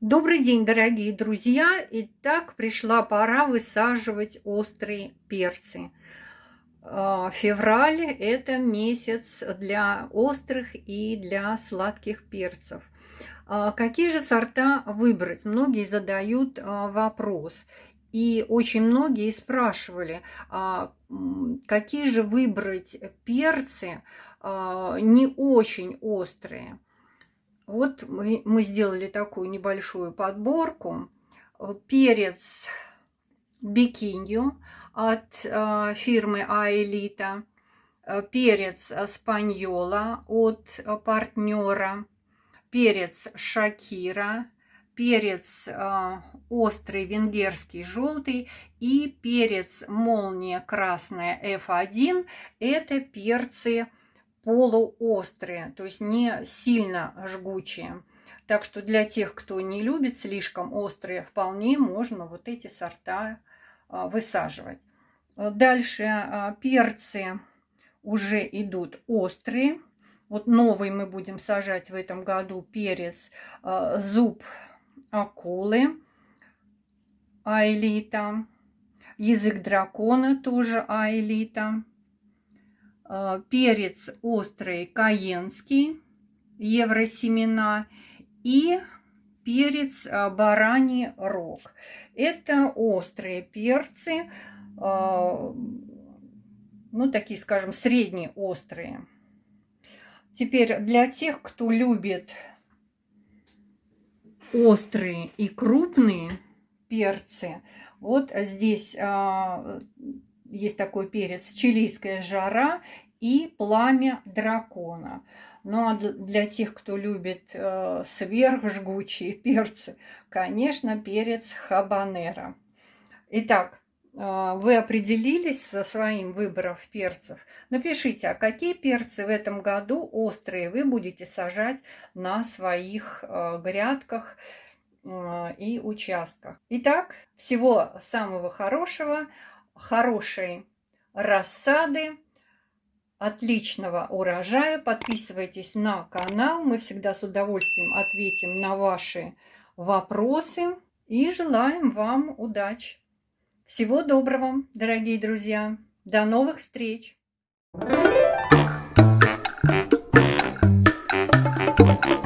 Добрый день, дорогие друзья! Итак, пришла пора высаживать острые перцы. А, февраль – это месяц для острых и для сладких перцев. А, какие же сорта выбрать? Многие задают а, вопрос. И очень многие спрашивали, какие же выбрать перцы не очень острые. Вот мы, мы сделали такую небольшую подборку. Перец бикинью от э, фирмы Аэлита. Перец спаньола от партнера. Перец шакира. Перец э, острый венгерский желтый и перец молния красная F1. Это перцы полуострые, то есть не сильно жгучие. Так что для тех, кто не любит слишком острые, вполне можно вот эти сорта а, высаживать. Дальше а, перцы уже идут острые. Вот новый мы будем сажать в этом году перец а, зуб акулы аэлита. Язык дракона тоже аэлита. Э, перец острый каенский, евросемена и перец э, бараний рог. Это острые перцы, э, ну такие, скажем, средние острые. Теперь для тех, кто любит острые и крупные перцы, вот здесь есть такой перец чилийская жара и пламя дракона. Ну а для тех, кто любит э, сверхжгучие перцы, конечно, перец хабанера. Итак, э, вы определились со своим выбором перцев. Напишите, а какие перцы в этом году острые вы будете сажать на своих э, грядках э, и участках. Итак, всего самого хорошего хорошей рассады, отличного урожая. Подписывайтесь на канал. Мы всегда с удовольствием ответим на ваши вопросы. И желаем вам удачи. Всего доброго, дорогие друзья. До новых встреч. Thank you.